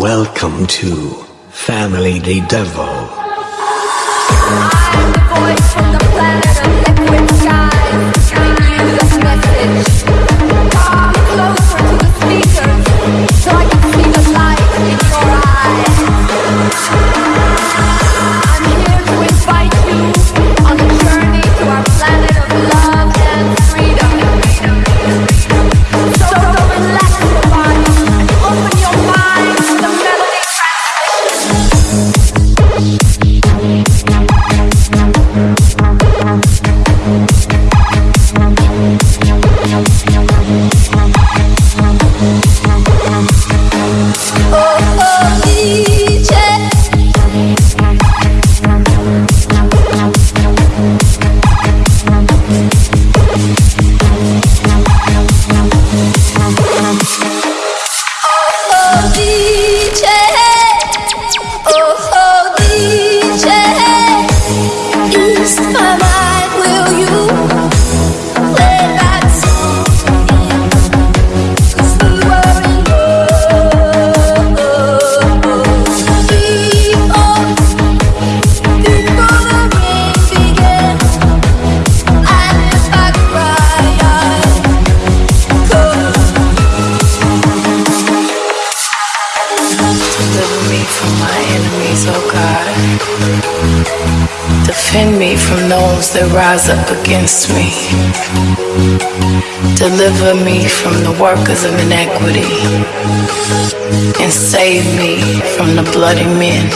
Welcome to Family the Devil. Defend me from those that rise up against me. Deliver me from the workers of iniquity. And save me from the bloody men.